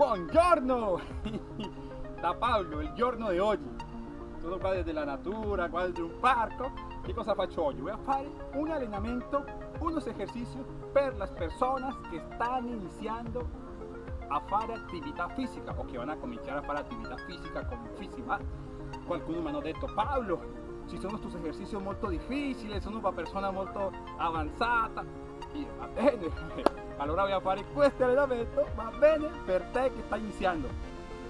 Buongiorno! Da Paolo, il giorno di oggi. Sono qua della natura, qua dentro un parco. Che cosa faccio oggi? Voy a fare un allenamento, unos ejercicios per las personas que están iniciando a fare attività fisica o che vanno a cominciare a fare attività fisica con Fisima. Qualcuno mi hanno detto Paolo, ci sono questi esercizi molto difficili, sono per persone molto avanzate. Io, va bene, voy a fare questo allenamento, va bene per te che stai iniziando.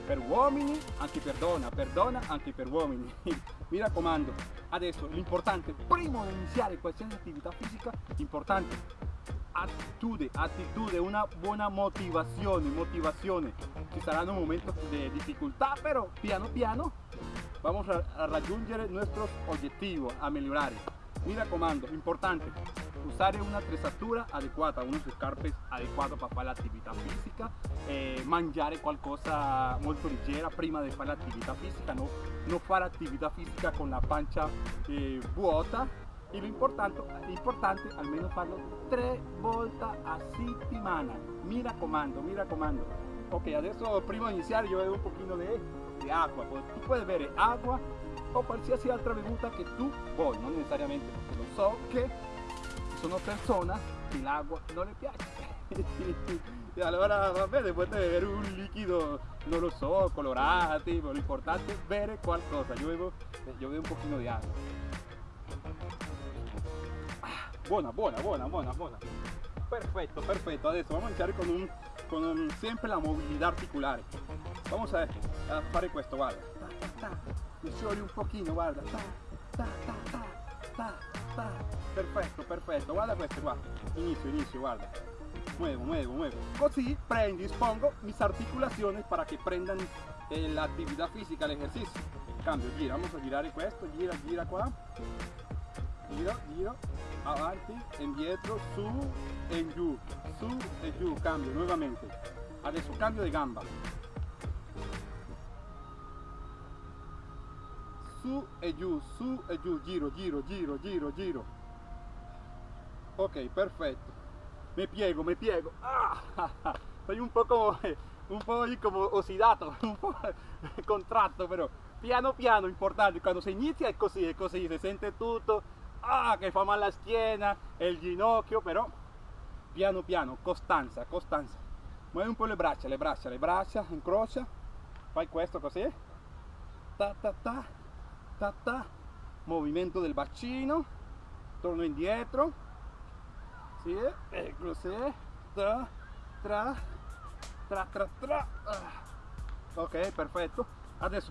Per uomini, anche per donna, per donna, anche per uomini. Mi raccomando, adesso l'importante, prima di iniziare qualsiasi attività fisica, importante, attitude, attitude, una buona motivazione, motivazione. Ci saranno momenti di difficoltà, però piano piano vamos a, raggiungere nuestros objetivos, a migliorare. Mi raccomando, importante, usare una attrezzatura adeguata, unos scarpe adeguato per fare l'attività fisica, eh, mangiare qualcosa molto leggera prima di fare l'attività fisica, no, non fare attività fisica con la pancia eh, vuota e lo importante, importante almeno farlo tre volte a settimana. Mi raccomando, mi raccomando. Ok, adesso prima di iniziare io bevo un pochino di de agua. Tú puedes beber agua o qualsiasi altra bevuta che tu vuoi, non necessariamente perché lo so che sono persone che l'acqua non le piace. e allora va bene, puoi bere un liquido, non lo so, colorato, ma l'importante è bere qualcosa. Io bevo, io bevo un pochino di acqua. Ah, buona, buona, buona, buona, buona. Perfetto, perfetto. Adesso vamos a iniziare con, un, con un, sempre la movilità articolare. Vamos a, a fare questo, guarda. Ta, ta, un pochino, guarda. Ta. Perfetto, perfetto. Guarda questo qua. Inizio, inizio, guarda. Muevo, muevo, muevo. Così predispongo mis articulaciones para que prendan eh, la actividad física, el ejercicio. Cambio, gira, vamos a girare questo, gira, gira qua. Giro, giro, avanti, indietro, su e giù, su e giù, cambio nuovamente. Adesso cambio di gamba. Su e giù, su e giù, giro, giro, giro, giro, giro. Ok, perfetto. Me piego, me piego. Ah, soy un poco, un po' como ossidato, un po' contratto però. Piano piano, importante, quando si inizia è così, è così, si sente tutto, ah, che fa male la schiena, il ginocchio, però piano piano, costanza, costanza. Muovi un po' le braccia, le braccia, le braccia, incrocia, fai questo così, ta ta ta, ta ta, movimento del bacino, torno indietro, sì, e così, tra, tra, tra, tra, tra, ah. ok, perfetto, adesso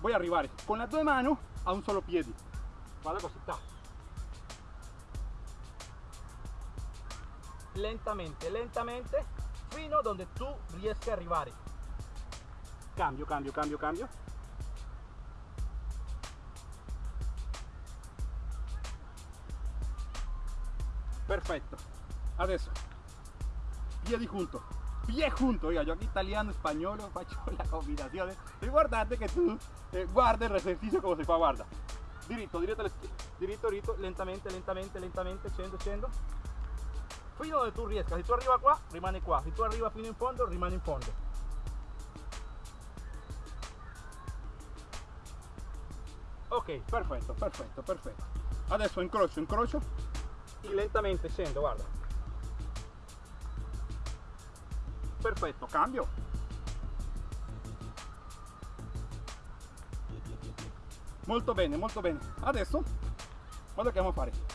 voy a arrivare con le due mani a un solo piede, guarda così, ta. lentamente, lentamente, fino donde tu riesci a arrivare. Cambio, cambio, cambio, cambio. Perfetto. Adesso, piedi junto. Pie junto, oiga, yo aquí italiano, español, faccio la combinazione. E guardate che tu eh, guarda il esercizio come si fa, guarda. Diritto, diritto, diritto, diritto, lentamente, lentamente, lentamente, scendo, scendo fino dove tu riesca. Se tu arriva qua, rimane qua. Se tu arriva fino in fondo, rimane in fondo. Ok, perfetto, perfetto, perfetto. Adesso incrocio, incrocio lentamente scendo, guarda. Perfetto, cambio. Molto bene, molto bene. Adesso, guarda che andiamo a fare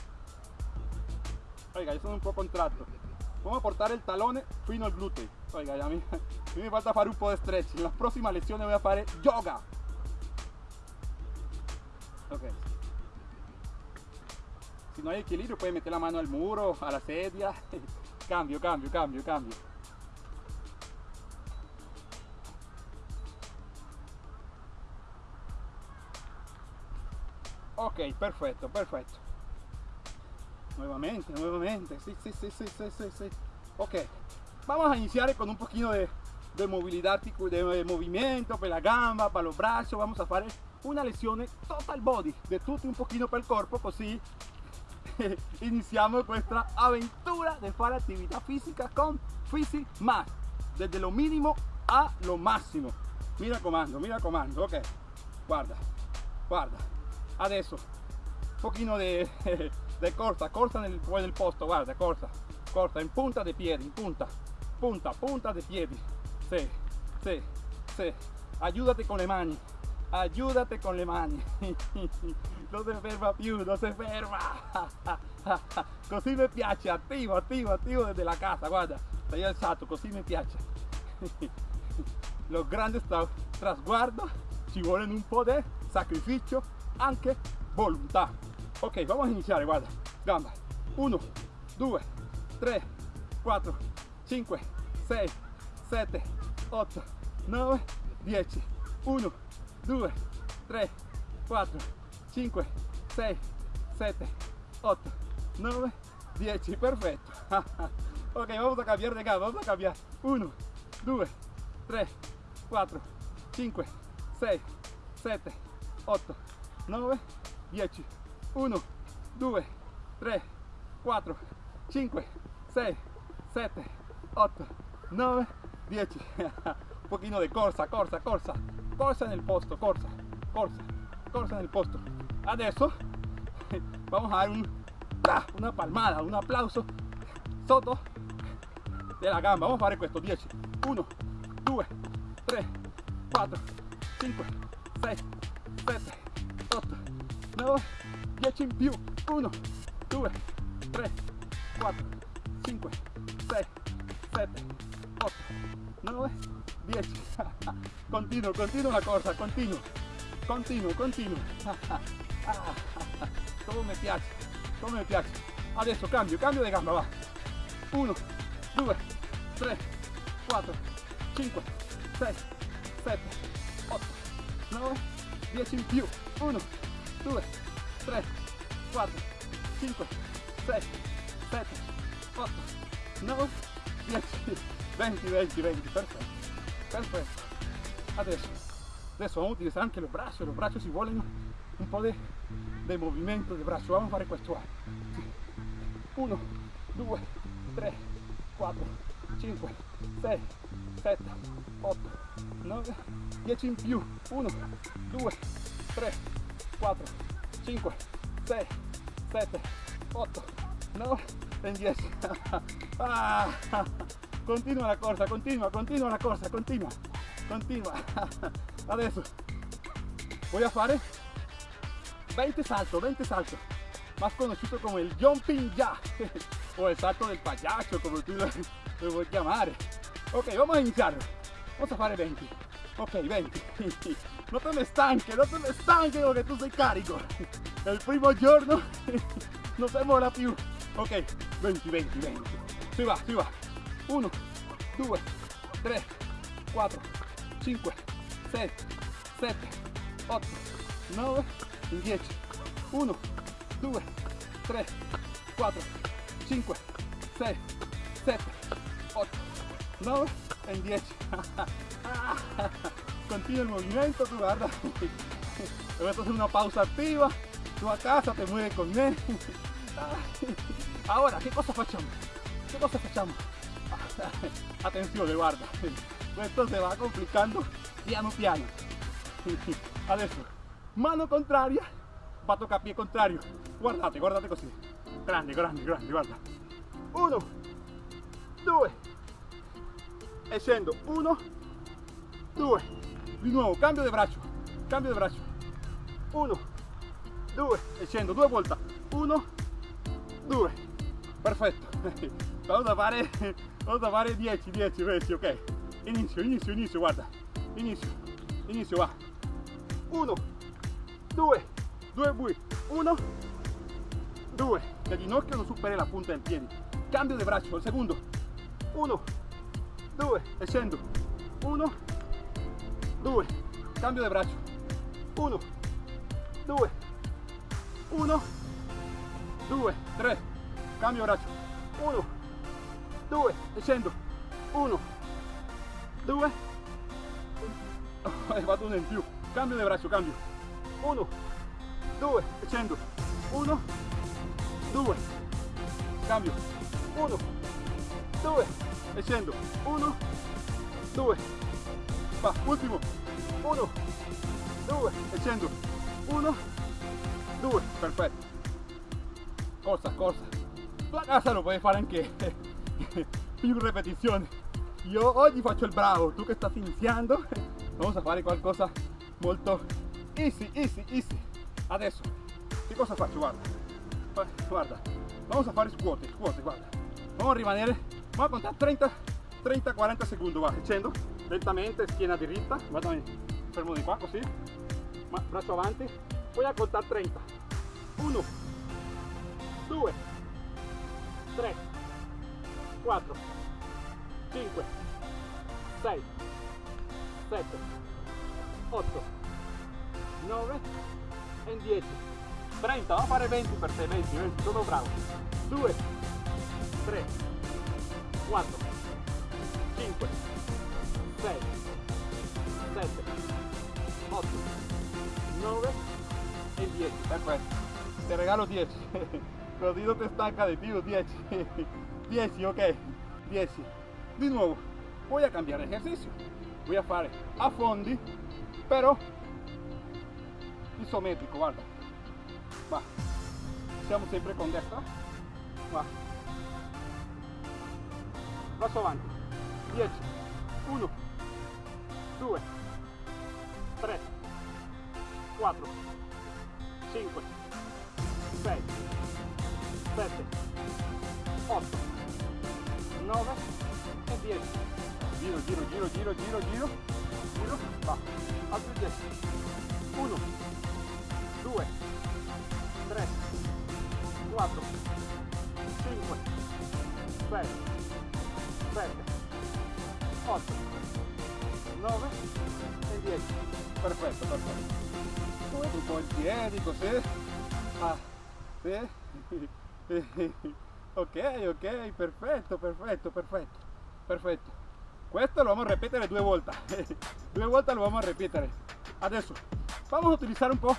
oiga, yo sono un po' contratto. A portare il talone fino al gluteo. Oiga, a me falta fare un po' di stretch. En la prossima lezione voy a fare yoga. Ok. Si no hay equilibrio puedes meter la mano al muro, a la sedia. cambio, cambio, cambio, cambio. Ok, perfetto, perfetto. Nuevamente, nuevamente. Sí, sí, sí, sí, sí, sí, sí. Ok. Vamos a iniciar con un poquito de, de movilidad, de movimiento para la gamba, para los brazos. Vamos a hacer una lesión total body, de tutto un poquito para el cuerpo, así iniciamos nuestra aventura de hacer actividad física con Fisi Más. Desde lo mínimo a lo máximo. Mira comando, mira comando, ok. Guarda, guarda. Adesso, un pochino de, de corta, corta nel, nel posto, guarda, corta, corta, in punta de piedi, in punta, punta, punta de piedi. Sí, sí, sí. Ayúdate con le mani, ayúdate con le mani. non si ferma più, non si ferma. Così mi piace, attivo, attivo, attivo desde la casa, guarda, stai alzato, così mi piace. Los grandes tra trasguardos ci vuole un po' di sacrificio, anche volontà. Ok, vamos a iniziare, guarda, gamba. 1, 2, 3, 4, 5, 6, 7, 8, 9, 10. 1, 2, 3, 4, 5, 6, 7, 8, 9, 10. Perfecto. ok, vamos a cambiar de gamba, vamos a cambiar. 1, 2, 3, 4, 5, 6, 7, 8, 9, 10. 1, 2, 3, 4, 5, 6, 7, 8, 9, 10. Un pochino de corsa, corsa, corsa, corsa en el posto, corsa, corsa, corsa en el posto. Adesso vamos a dar un, una palmada, un aplauso sotto de la gamba. Vamos a fare questo 10. 1, 2, 3, 4, 5, 6, 7, 8, 9, 10 in più. 1, 2, 3, 4, 5, 6, 7, 8, 9, 10. Continuo, continuo la corsa, continuo, continuo, continuo. Come mi piace, come piace. Adesso cambio, cambio di gamba, va. 1, 2, 3, 4, 5, 6, 7, 8, 9, 10 in più. 1, 2, 3, 4, 5, 6, 7, 8, 9, 10, 20, 20, 20, perfetto, perfetto. Adesso, adesso vamos a utilizar anche los brazos, los brazos si vuelven un po' de, de movimiento de brazo. Vamos a fare questo. 1, 2, 3, 4, 5, 6, 7, 8, 9, 10 in più. 1, 2, 3, 4, 5, 6, 7, 8, 9 e 10. Ah, continua la corsa, continua, continua la corsa, continua, continua. Adesso voy a fare 20 saltos, 20 saltos, más conocido como el jumping jack o el salto del payaso, como tú lo, lo vuoi chiamare. Ok, vamos a iniciar. Vamos a fare 20. Ok, 20. No te me estanques, no te me estanques porque tú sei carico. El primo giorno no se mola più. Ok, 20, 20, 20. Si va, si va. 1, 2, 3, 4, 5, 6, 7, 8, 9, 10. 1, 2, 3, 4, 5, 6, 7, 8, 9 e 10. Continua el movimiento, tú guarda. Voy a hacer una pausa activa. Tú a casa te mueves con él. Ahora, ¿qué cosa facciamo? ¿Qué cosa facciamo? Attenzione, guarda. Esto se va complicando piano piano. Adesso, mano contraria, va a tocar pie contrario. Guardate, guardate così. Grande, grande, grande, guarda. Uno, due, e. Uno, due, di nuovo, cambio di braccio, cambio di braccio. Uno, due, e scendo due volte. Uno, due. Perfetto. Vamos a fare, vamos a fare 10, 10, 10, ok. Inizio, inizio, inizio, guarda. Inizio, inizio, va. Uno, due, due bui. Uno, due. Il ginocchio non superi la punta del piede. Cambio di braccio, il secondo. Uno, due, e scendo. Uno, due. Cambio di braccio. Uno, due, uno, due, tre. Cambio braccio. Uno, due, scendo. Uno, due. Oh, vado uno in più. Cambio di braccio, cambio. Uno, due, scendo. Uno, due. Cambio. Uno, due, scendo. Uno, due. va, ultimo, 1, 2, e scendo, 1, 2, perfetto, corsa, corsa, la casa lo puoi fare anche più ripetizioni, io oggi faccio il bravo, tu che stai iniziando, vamos a fare qualcosa molto. Easy, easy, easy, adesso, che cosa faccio, guarda, guarda, vamos a fare scuote, scuote, guarda, vamos a rimanere, vamos a contare 30, 30, 40 secondi, va, scendo, lentamente, schiena diritta, guardami, fermo di qua così, ma braccio avanti, poi a contare 30, 1, 2, 3, 4, 5, 6, 7, 8, 9 e 10. 30, vamo a fare 20 per te, 20, 20, sono bravo. 2, 3, 4, 5, 6, 7, 8, 9 e 10. Perfetto. Te regalo 10. Così no te stanca de più, 10. 10, ok. 10. Di nuovo, voy a cambiare ejercicio. Voy a fare a fondi, però isometrico, guarda. Va. Siamo sempre con destra. Va. Passo avanti. 10. 1. 2. Giro, giro, giro, giro. Va. Altri 10. 1. 2, 3, 4, 5, 6, 7, 8, 9 e 10. Perfetto, perfetto. Un po' in piedi così. Ah, sì. ok, ok, perfetto, perfetto, perfetto, perfetto. Questo lo vamos a repetir due volte. due volte lo vamos a repetir. Adesso vamos a utilizar un po'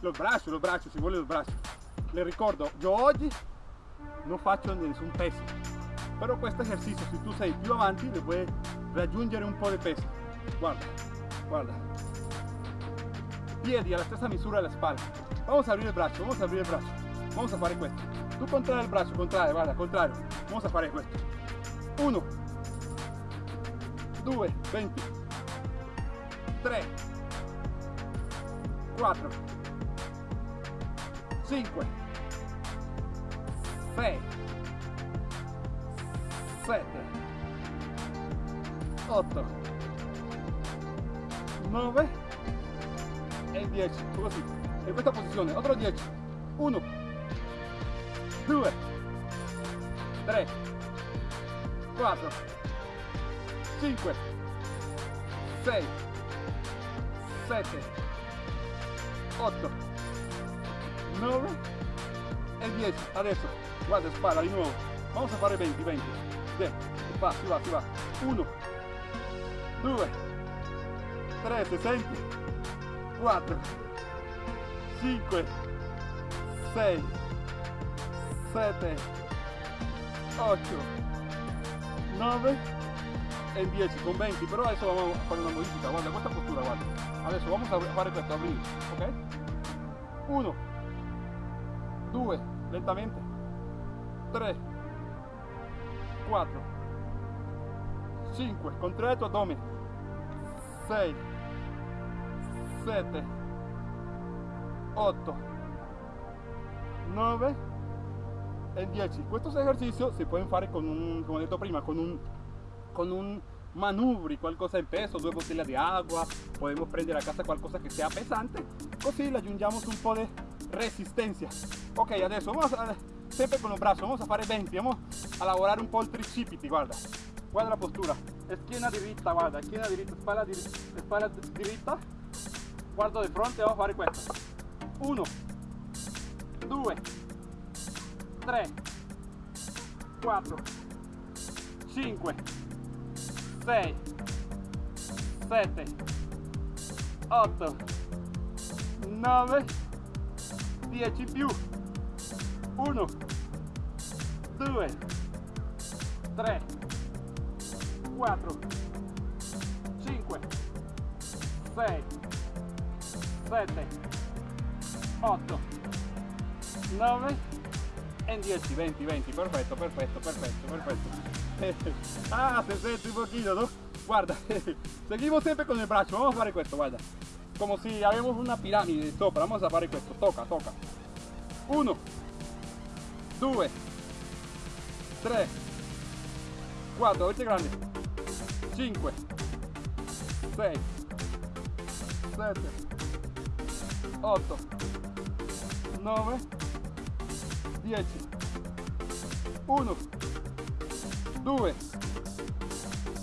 los brazos, los brazos, si vuole los brazos. Le ricordo, yo oggi non faccio nessun peso, però questo esercizio se tu sei più avanti le puoi raggiungere un po' di peso. Guarda, guarda. Piedi alla stessa misura della spalla. Vamos a abrir il braccio, vamos a abrir il braccio. Vamos a fare questo. Tu contrae il braccio, contrae, guarda, contrario. Vamos a fare questo. 1, 2, 20, 3, 4, 5 6 7 8 9 e 10 così. In questa posizione. Altro 10 1 2 3 4 5 6 7 8 9 e 10 adesso guarda spara di nuovo. Vamos a fare 20 20 Bien. si va si va si va. 1 2 3 se senti. 4 5 6 7 8 9 e 10 con 20 però adesso vamos a fare una modifica guarda questa postura guarda adesso vamos a fare questo ok 1 2 lentamente. 3 4 5 contrae tu abdomen 6 7 8 9 e 10 estos ejercicios se pueden fare con un como he detto prima con un con un manubri, qualcosa in peso, due bottiglie di acqua, podemos prendere a casa qualcosa che sia pesante, così le aggiungiamo un po' di resistenza. Ok, adesso vamos a, sempre con los brazos, vamos a fare 20, vamos a lavorare un po' tricipiti, guarda, guarda la postura, schiena diritta, guarda, schiena diritta, spalla diritta, guardo di fronte, vamos a fare questo, 1, 2, 3, 4, 5, 6 7 8 9 10 più 1 2 3 4 5 6, 7, 8, 9 e 10, 20, 20, perfetto, perfetto, perfetto, perfetto. ah, se sente un pochino, ¿no? Guarda, seguimos siempre con el brazo, vamos a fare questo, guarda. Como si habíamos una pirámide sopra, vamos a fare questo, toca, toca. 1, 2, 3, 4, avete grande, 5, 6, 7, 8, 9, 10, 1, 2,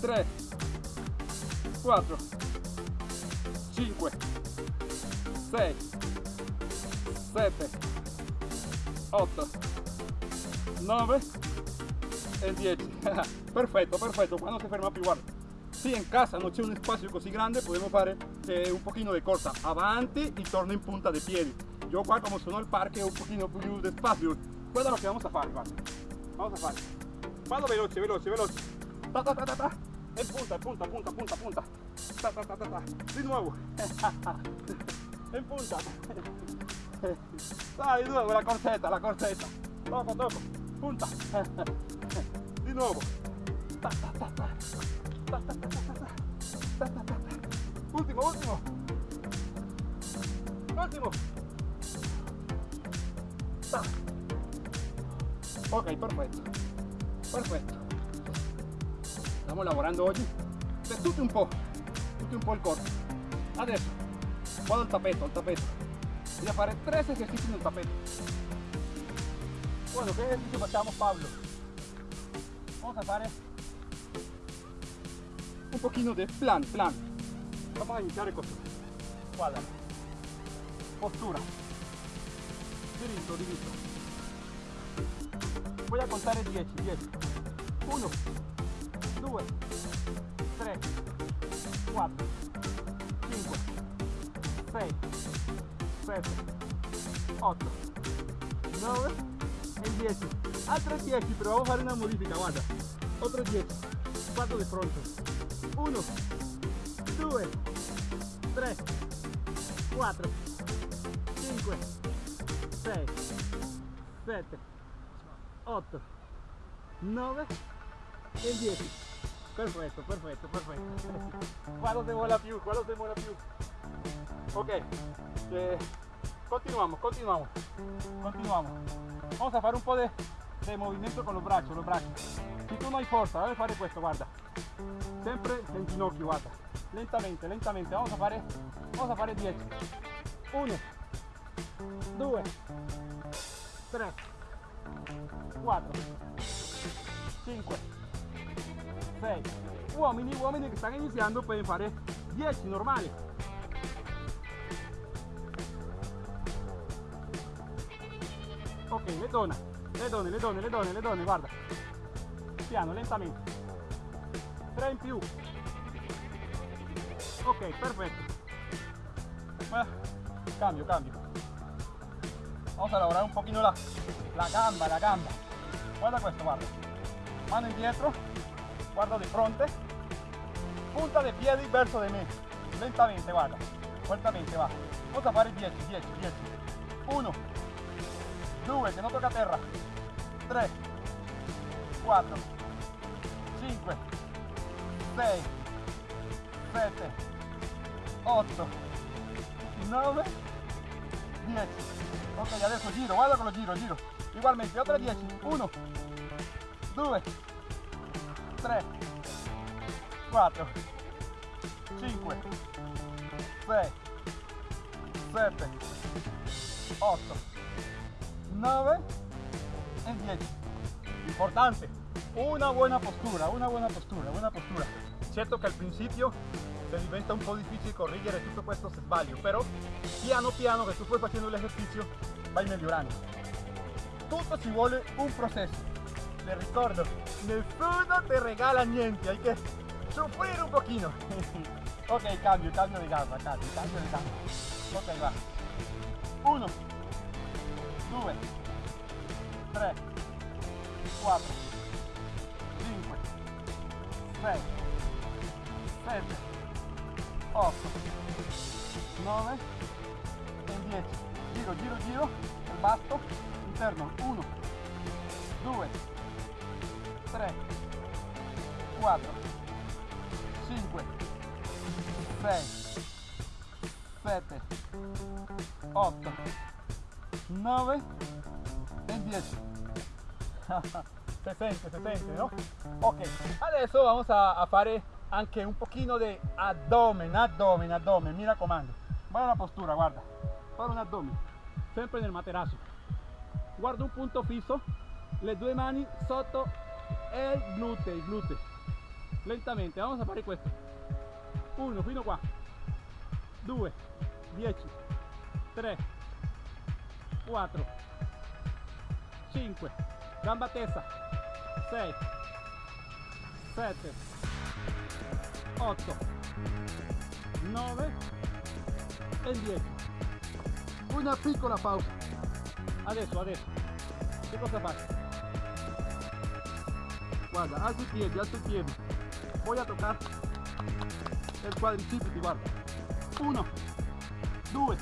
3, 4, 5, 6, 7, 8, 9 e 10. perfetto, perfetto, quando si ferma più guarda. Si in casa non c'è un spazio così grande, possiamo fare eh, un pochino di corsa avanti e torno in punta dei piedi. Io qua come sono parco un pochino più di spazio. Lo che vamos a fare, guarda. Vamos a fare. Vado veloce, veloce, veloce. Ta ta ta ta ta. E punta, punta, punta, punta, punta. Ta ta ta ta ta. Di nuovo. in punta. Dai, di nuovo la corsetta, la corsetta. Toco, toco. Punta. Di nuovo. Ta ta ta ta. Ta ta ta ta ta. Ta ta ta ta. Ultimo, ultimo. Ultimo. Ta. Ok, perfetto. Perfetto. Stiamo lavorando oggi per un po', tutto un po' il corpo. Adesso vado al tappeto, al tappeto. Voglio fare tre esercizi nel tappeto. Bueno, che esercizio facciamo Pablo? Vamos a fare un pochino di plan, plan. Vamos a iniziare così. Guarda. Postura. Diritto, diritto. Voy a contar 10, 10. 1, 2, 3, 4, 5, 6, 7, 8, 9 e 10. Altre 10, pero vamos a fare una modifica, guarda. Otro 10. Quattro di fronte. 1, 2, 3, 4, 5, 6, 7, 8, 9 e 10. Perfetto, perfetto, perfetto. Qua lo devo la più, più. Ok, eh, continuamos, continuamos, continuamos. Vamos a fare un po' di movimento con los braccios, los braccios. Si tu non hai forza, deve fare questo, guarda. Sempre in ginocchio, guarda. Lentamente, lentamente. Vamos a fare, vamos a fare 10. 1, 2, 3, 4, 5, 6. Uomini, uomini che stanno iniziando pueden fare 10 normali. Ok, le donne, le donne, le donne, le donne, le donne, guarda. Piano, lentamente. 3 in più. Ok, perfetto. Ah, cambio, cambio. Vamos a lavorare un pochino la, la gamba, la gamba. Guarda questo, guarda. Mano indietro, guardo di fronte, punta dei piedi verso di me. Lentamente, guarda. Lentamente, va. Vamos a fare 10, 10, 10. 1, 2, che non tocca a terra. 3, 4, 5, 6, 7, 8, 9, 10. Ok, adesso giro, guarda con lo giro, giro. Igualmente, otra 10. 1, 2, 3, 4, 5, 6, 7, 8, 9 e 10. Importante, una buena postura, una buena postura, buena postura. Certo che al principio se diventa un po' difficile correggere tutto questo sbaglio, però piano piano che tu puoi facendo l'esercizio vai migliorando tutto ci vuole un processo. Le ricordo, nessuno te regala niente, hay que sufrir un pochino. ok, cambio, cambio de gamba, cambio, cambio de gamba. Ok, va. Uno, due, tre, quattro, cinque, sei, sette, otto, nove, e dieci. Giro, giro, giro, il basto, interno 1 2 3 4 5 6 7 8 9 e 10 se sente, se sente, no? Ok, adesso vamos a, a fare anche un pochino di addome, addome, addome, mi raccomando. Guarda la postura, guarda. Fare un addome, sempre nel materasso. Guarda un punto fisso, le due mani sotto e il gluteo, il gluteo. Lentamente, vamos a fare questo. Uno, fino qua. Due, dieci, tre, quattro, cinque, gamba tesa, sei, sette, 8 9 e 10 una piccola pausa adesso adesso che cosa faccio guarda alzo i piedi alzo i piedi voy a tocar el quadricipiti guarda. 1 2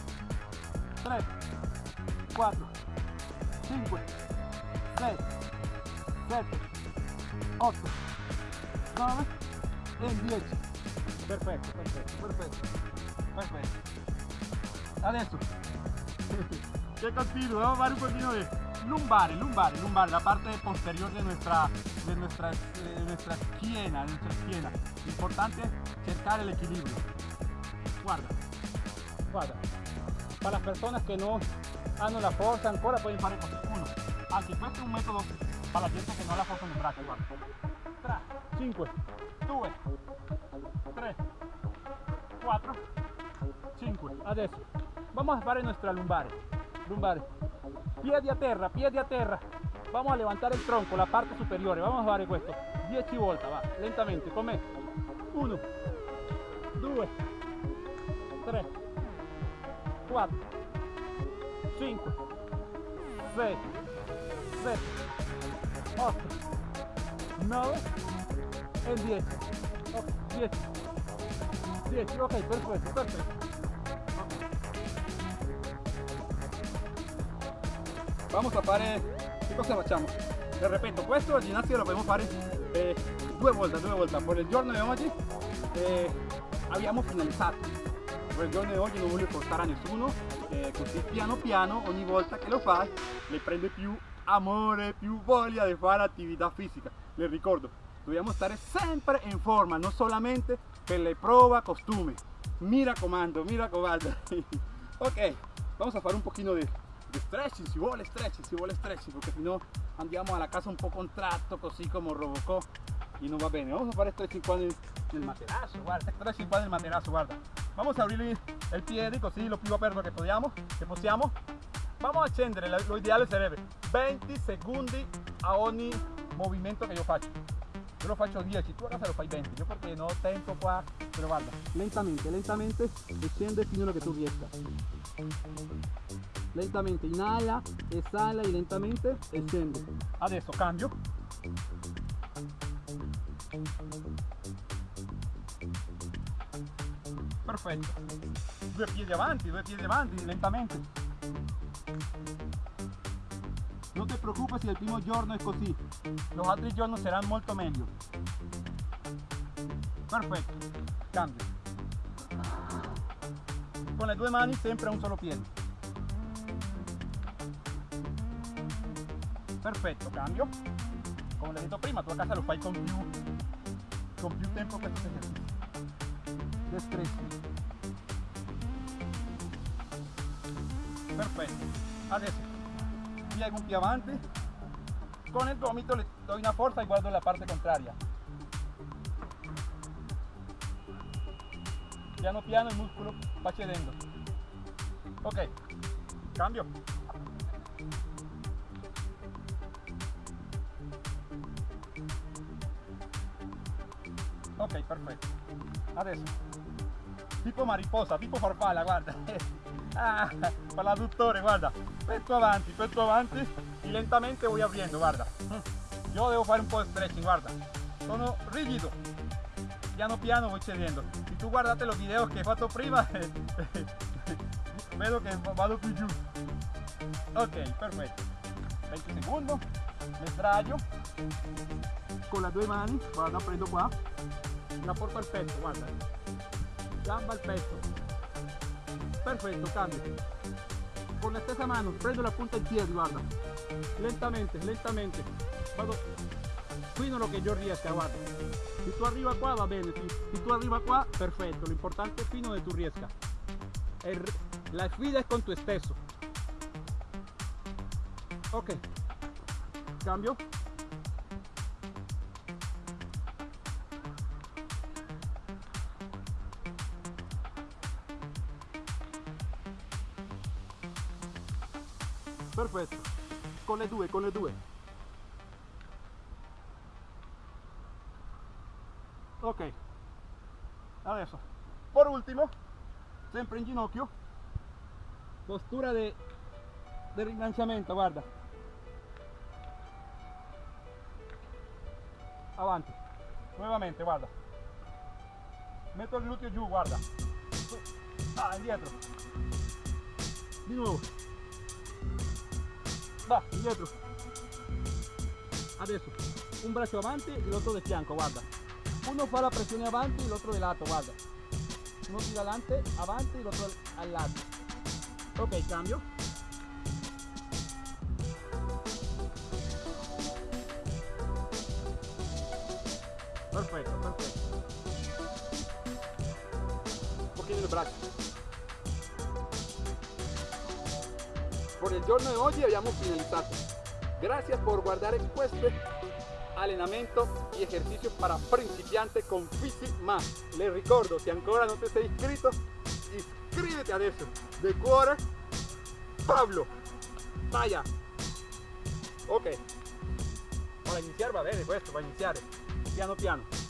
3 4 5 6 7 8 9 e 10 perfetto perfetto perfetto perfetto adesso que un poquito de lumbares lumbares lumbares la parte posterior de nuestra de nuestra, de nuestra esquina de nuestra esquina importante cercar el equilibrio. Guarda guarda. Para las personas que no hanno la fuerza ancora pueden fare così uno. Anche questo un metodo para la gente que no ha la fuerza en el brazo guarda. 3 5 2 3 4 5 adesso vamos a fare nuestra lumbare lumbare piedi a terra piedi a terra. Vamos a levantar el tronco la parte superiore vamos a fare questo 10 volte va lentamente. Con me 1 2 3 4 5 6 7 8 9 e 10 ok 10 10 ok perfetto perfetto vamos a fare che cosa facciamo vi ripeto questo al ginnasio lo dobbiamo fare eh, due volte due volte per il giorno di oggi eh, abbiamo finalizzato per il giorno di oggi non voglio portare a nessuno eh, così piano piano ogni volta che lo fai le prende più amore più voglia di fare attività fisica le ricordo dobbiamo stare sempre in forma non solamente per le prove costume. Mi raccomando mi raccomando ok vamos a fare un pochino di stretching, si vuole stretching, si vuole stretching, porque si no andiamo alla casa un po' contratto, così come Robocop y no va bene. Vamos a fare stretching qua nel, nel materasso, guarda, stretching qua nel materasso, guarda. Vamos a abrirle il piede così lo più aperto che possiamo, che possiamo. Vamos a accendere, lo ideale sarebbe 20 secondi a ogni movimento che io faccio. Io lo faccio 10, tu a casa lo fai 20, io perché non ho tempo qua, però guarda, lentamente, lentamente scende fino a che tu riesca lentamente inhala, eshala y lentamente scende. Adesso cambio. Perfetto. Due piedi avanti, due piedi avanti, lentamente. No te preocupes si el primo giorno es così. Los altri giorni saranno molto meglio. Perfetto. Cambio. Con le due mani sempre un solo piede. Perfetto cambio. Come l'ho detto prima tu a casa lo fai con più con più tempo questo esercizio destrezzi perfetto adesso piego un più avanti con il gomito le doy una forza e guardo la parte contraria. Piano piano il muscolo va cedendo ok. Cambio ok perfetto adesso tipo mariposa tipo farfalla guarda. Ah, per l'adduttore guarda. Petto avanti petto avanti. E lentamente voy abriendo guarda. Io devo fare un po' di stretching guarda. Sono rigido piano piano voy cedendo si tu guardate los videos che ho fatto prima vedo che vado più giù ok perfetto 20 secondi mi sdraio con le due mani guarda prendo qua la porto al petto guarda gamba al petto perfetto cambio. Con la stessa mano prendo la punta del piede guarda. Lentamente lentamente. Vado fino lo che io riesca guarda se tu arriva qua va bene se, se tu arriva qua perfetto l'importante è fino dove tu riesca la sfida è con tu stesso ok. Cambio perfetto. Con le due con le due. Ok. Adesso por ultimo sempre in ginocchio postura de, de rilanciamento guarda. Avanti. Nuovamente guarda. Metto il gluteo giù guarda. Ah indietro. Di nuovo va indietro adesso un braccio avanti e l'altro del fianco guarda. Uno fa la pressione avanti e l'altro del lato guarda. Uno tira adelante avanti e l'altro al lato ok cambio. Perfetto perfetto un pochino il braccio por el giorno de hoy abbiamo finalizzato. Gracias por guardare questo allenamento y ejercicios para principiantes con Fisi Más. Les ricordo, si ancora non ti sei iscritto, iscriviti adesso. De cuore, Pablo. Vaya. Ok. Para iniziare va bene questo, va a iniziare. Piano piano.